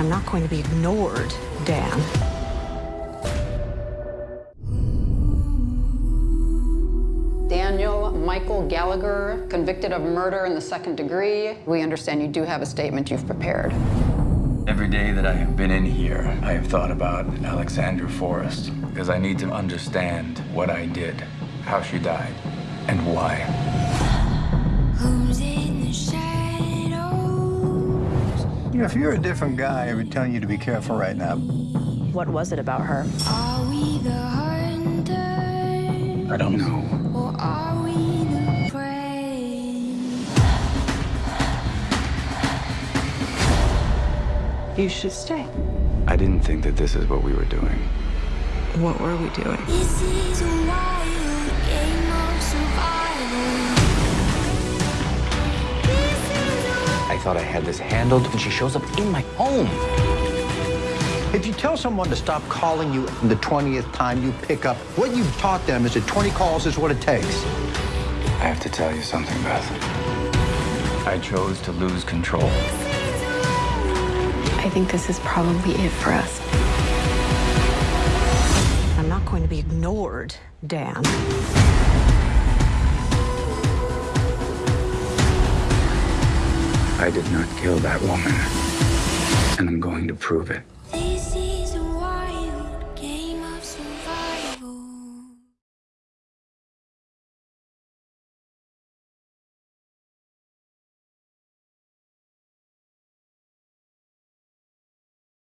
I'm not going to be ignored, Dan. Daniel Michael Gallagher, convicted of murder in the second degree. We understand you do have a statement you've prepared. Every day that I have been in here, I have thought about Alexandra Forrest because I need to understand what I did, how she died, and why. You know, if you're a different guy, I would tell you to be careful right now. What was it about her? Are we the harder? I don't know. Or are we the prey? You should stay. I didn't think that this is what we were doing. What were we doing? Thought I had this handled, and she shows up in my home. If you tell someone to stop calling you the 20th time you pick up, what you've taught them is that 20 calls is what it takes. I have to tell you something, Beth. I chose to lose control. I think this is probably it for us. I'm not going to be ignored, Dan. I did not kill that woman, and I'm going to prove it.